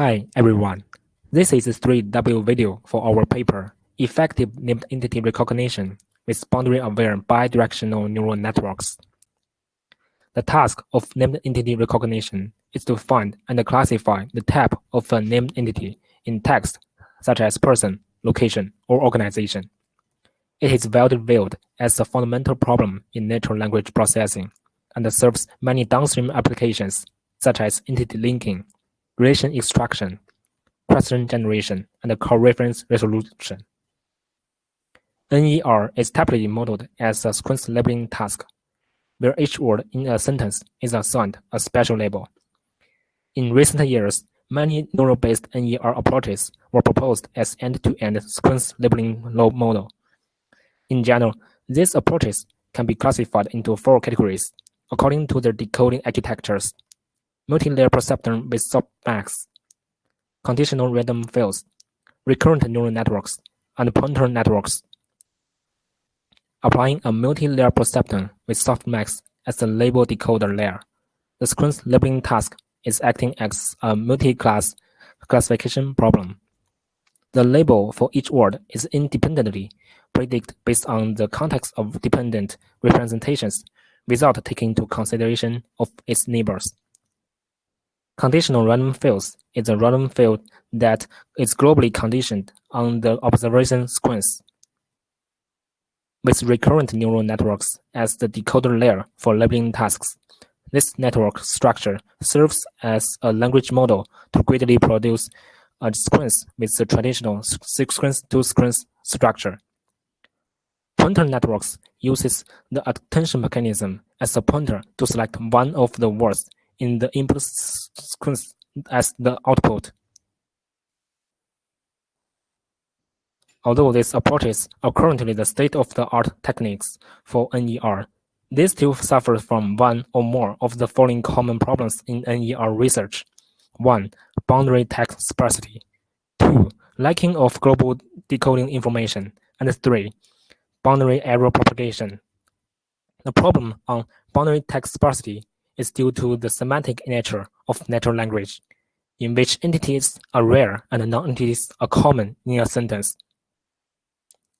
Hi everyone, this is a 3W video for our paper, Effective Named Entity Recognition with Boundary-Aware Bidirectional Neural Networks. The task of named entity recognition is to find and classify the type of a named entity in text, such as person, location, or organization. It is widely viewed as a fundamental problem in natural language processing and serves many downstream applications, such as entity linking, relation extraction, question generation, and coreference resolution. NER is typically modeled as a sequence labeling task, where each word in a sentence is assigned a special label. In recent years, many neural-based NER approaches were proposed as end-to-end -end sequence labeling model. In general, these approaches can be classified into four categories according to their decoding architectures multi-layer perceptron with softmax, conditional random fields, recurrent neural networks, and pointer networks. Applying a multi-layer perceptron with softmax as the label decoder layer, the sequence labeling task is acting as a multi-class classification problem. The label for each word is independently predicted based on the context of dependent representations without taking into consideration of its neighbors. Conditional random fields is a random field that is globally conditioned on the observation sequence. With recurrent neural networks as the decoder layer for labeling tasks, this network structure serves as a language model to greatly produce a sequence with the traditional sequence-to-sequence structure. Pointer networks uses the attention mechanism as a pointer to select one of the words in the input as the output. Although these approaches are currently the state-of-the-art techniques for NER, they still suffer from one or more of the following common problems in NER research. 1. Boundary text sparsity. 2. Lacking of global decoding information. And 3. Boundary error propagation. The problem on boundary text sparsity is due to the semantic nature of natural language, in which entities are rare and non-entities are common in a sentence.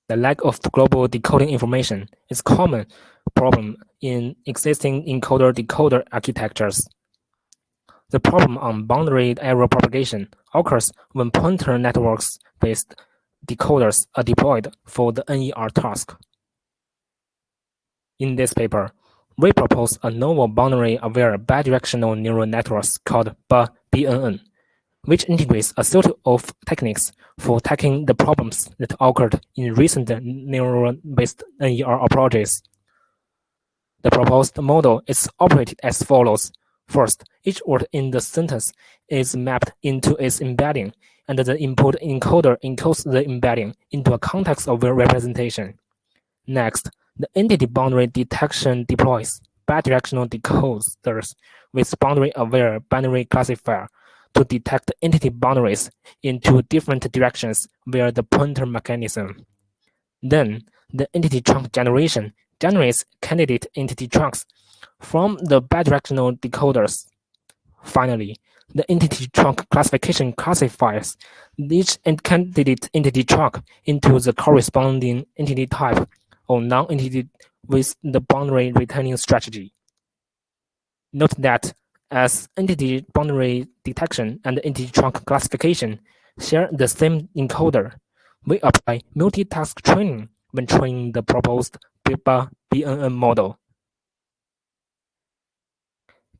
The lack of global decoding information is a common problem in existing encoder-decoder architectures. The problem on boundary error propagation occurs when pointer networks-based decoders are deployed for the NER task. In this paper, we propose a novel boundary-aware bidirectional neural networks called BNN, which integrates a suite of techniques for tackling the problems that occurred in recent neural-based NER approaches. The proposed model is operated as follows. First, each word in the sentence is mapped into its embedding, and the input encoder encodes the embedding into a context-aware representation. Next, the entity boundary detection deploys bidirectional decoders with boundary-aware binary classifier to detect entity boundaries in two different directions via the pointer mechanism. Then, the entity trunk generation generates candidate entity trunks from the bidirectional decoders. Finally, the entity trunk classification classifies each candidate entity trunk into the corresponding entity type or non-entity with the boundary returning strategy. Note that as entity boundary detection and entity trunk classification share the same encoder, we apply multitask training when training the proposed BNN model.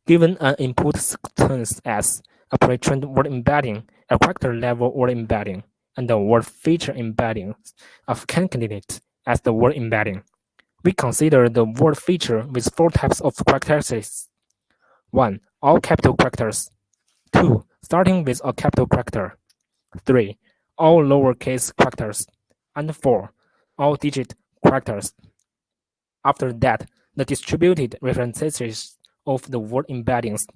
Given an input sequence as a pre-trained word embedding, a character level word embedding, and a word feature embedding of candidate as the word embedding. We consider the word feature with four types of characteristics. 1. All capital characters. 2. Starting with a capital character. 3. All lowercase characters. And 4. All digit characters. After that, the distributed references of the word embeddings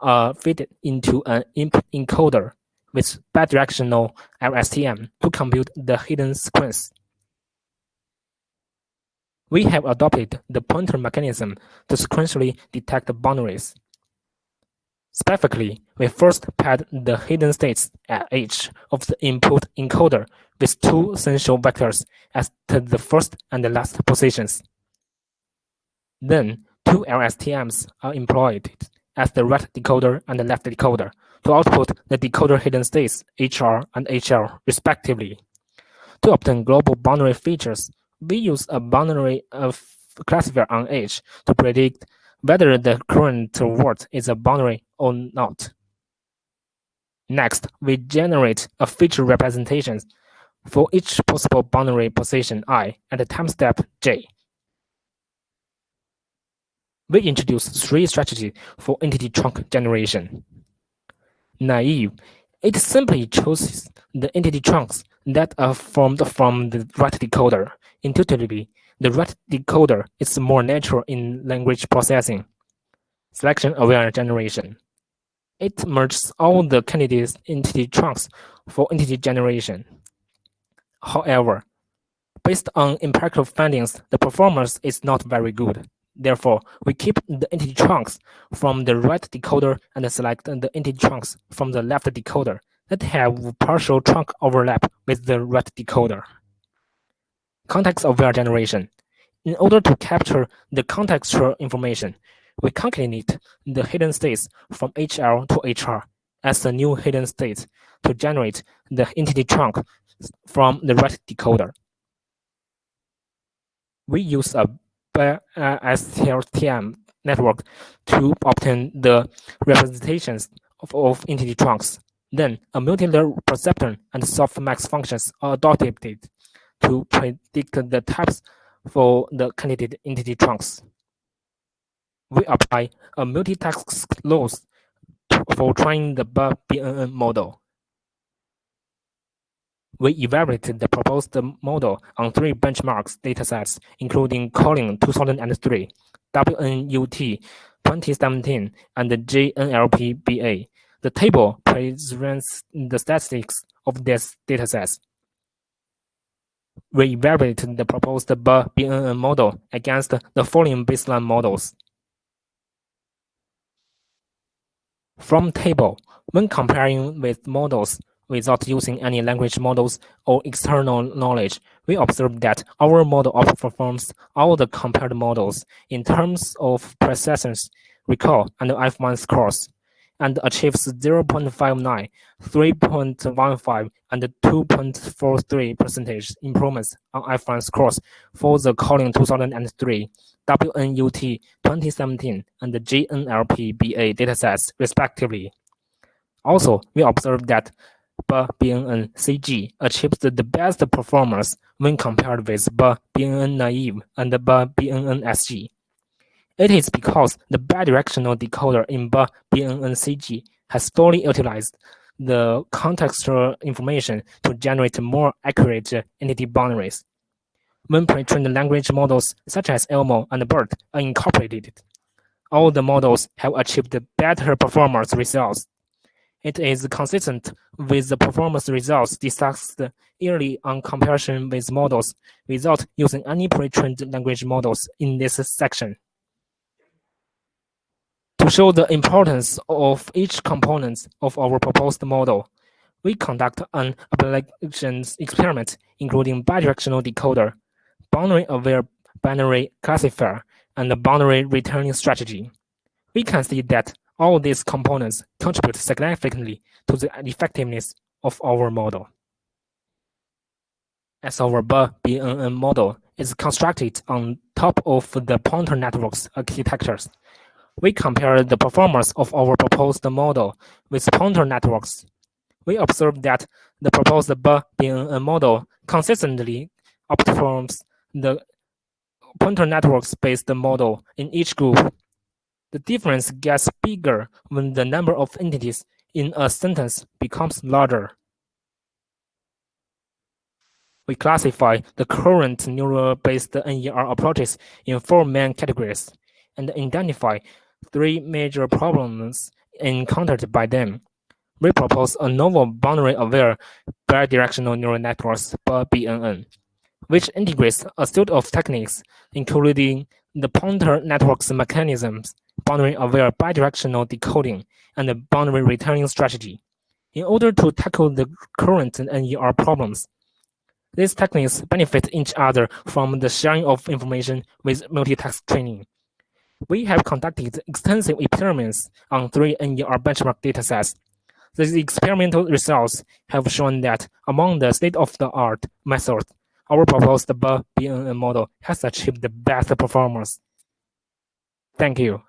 are fitted into an input encoder with bidirectional LSTM to compute the hidden sequence we have adopted the pointer mechanism to sequentially detect boundaries. Specifically, we first pad the hidden states at each of the input encoder with two essential vectors as the first and the last positions. Then, two LSTMs are employed as the right decoder and the left decoder to output the decoder hidden states HR and HL respectively. To obtain global boundary features, we use a boundary of classifier on H to predict whether the current word is a boundary or not. Next, we generate a feature representation for each possible boundary position i at the time step j. We introduce three strategies for entity trunk generation. Naive, it simply chooses the entity trunks that are formed from the right decoder. Intuitively, the right decoder is more natural in language processing. Selection-aware generation. It merges all the candidates entity trunks for entity generation. However, based on empirical findings, the performance is not very good. Therefore, we keep the entity trunks from the right decoder and select the entity trunks from the left decoder that have partial trunk overlap with the right decoder. Context-aware generation. In order to capture the contextual information, we concatenate the hidden states from HL to HR as a new hidden state to generate the entity trunk from the right decoder. We use a uh, STM network to obtain the representations of, of entity trunks. Then, a multi-layer perceptron and softmax functions are adopted to predict the types for the candidate entity trunks. We apply a multitask loss for training the BNN model. We evaluated the proposed model on three benchmarks datasets, including CoNLL 2003, WNUT 2017, and the JNLP-BA. The table presents the statistics of these datasets. We evaluated the proposed BNN model against the following baseline models. From table, when comparing with models without using any language models or external knowledge, we observe that our model outperforms all the compared models in terms of precision, recall, and F1 scores, and achieves 0.59, 3.15, and 2.43 percentage improvements on F1 scores for the CoNLL 2003, WNUT 2017, and the JNLP-BA datasets, respectively. Also, we observed that BNN CG achieves the best performance when compared with BNN naive and BNN SG. It is because the bidirectional decoder in BNN CG has fully utilized the contextual information to generate more accurate entity boundaries. When pre-trained language models such as ELMo and BERT are incorporated, all the models have achieved better performance results it is consistent with the performance results discussed early on comparison with models without using any pre-trained language models in this section. To show the importance of each component of our proposed model, we conduct an ablation experiment including bidirectional decoder, boundary-aware binary classifier, and the boundary returning strategy. We can see that all these components contribute significantly to the effectiveness of our model. As our BNN model is constructed on top of the pointer network's architectures, we compare the performance of our proposed model with pointer networks. We observe that the proposed BNN model consistently outperforms the pointer networks-based model in each group the difference gets bigger when the number of entities in a sentence becomes larger. We classify the current neural-based NER approaches in four main categories and identify three major problems encountered by them. We propose a novel boundary-aware bidirectional neural networks BNN, which integrates a suite of techniques, including the pointer network's mechanisms boundary-aware bidirectional decoding, and boundary returning strategy in order to tackle the current NER problems. These techniques benefit each other from the sharing of information with multitask training. We have conducted extensive experiments on three NER benchmark datasets. The experimental results have shown that among the state-of-the-art methods, our proposed BNN model has achieved the best performance. Thank you.